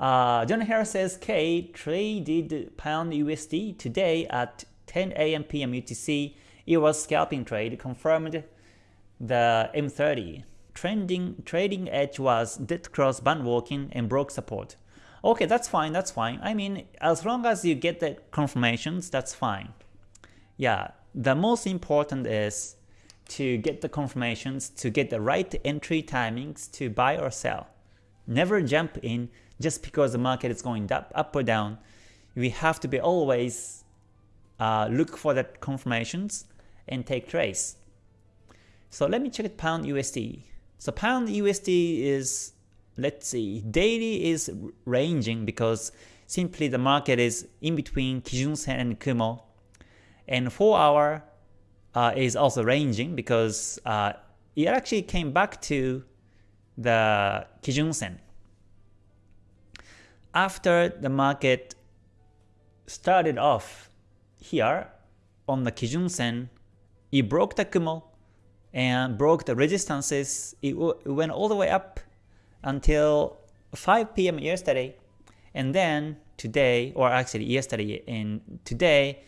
Uh, John Harris says K traded pound USD today at 10 a.m. p.m. UTC. It was scalping trade, confirmed the M30. Trending trading edge was dead cross band walking and broke support. Okay, that's fine, that's fine. I mean, as long as you get the confirmations, that's fine. Yeah, the most important is to get the confirmations, to get the right entry timings to buy or sell. Never jump in just because the market is going up, up or down. We have to be always uh, look for the confirmations and take trades. So let me check it pound USD. So pound USD is let's see, daily is ranging because simply the market is in between Kijun Sen and Kumo. And 4 hour uh, is also ranging because uh, it actually came back to the Kijun Sen. After the market started off here on the Kijun Sen, it broke the Kumo and broke the resistances. It, it went all the way up until 5 p.m. yesterday, and then today, or actually yesterday and today,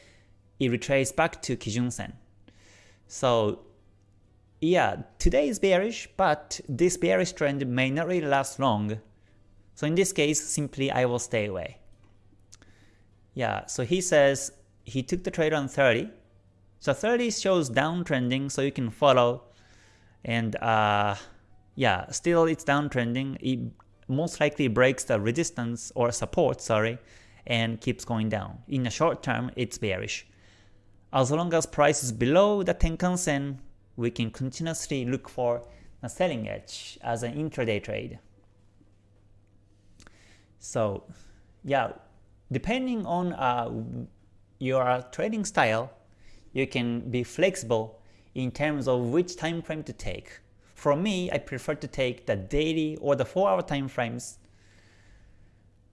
it retraced back to Kijun Sen. So yeah, today is bearish, but this bearish trend may not really last long. So in this case, simply I will stay away. Yeah, so he says he took the trade on 30. So 30 shows downtrending, so you can follow. And uh, yeah, still it's downtrending. It most likely breaks the resistance or support, sorry, and keeps going down. In the short term, it's bearish. As long as price is below the Tenkan Sen, we can continuously look for a selling edge as an intraday trade. So yeah, depending on uh, your trading style, you can be flexible in terms of which time frame to take. For me, I prefer to take the daily or the 4 hour time frames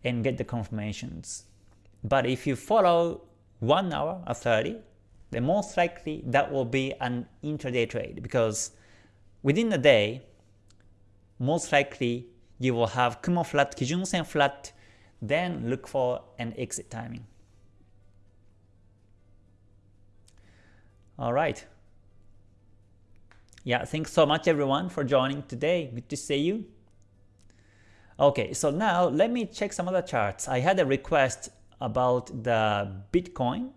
and get the confirmations. But if you follow 1 hour or 30, then most likely that will be an intraday trade because within a day, most likely you will have Kumo flat, Kijun Sen flat, then look for an exit timing. Alright, yeah, thanks so much everyone for joining today. Good to see you. Okay, so now let me check some other charts. I had a request about the Bitcoin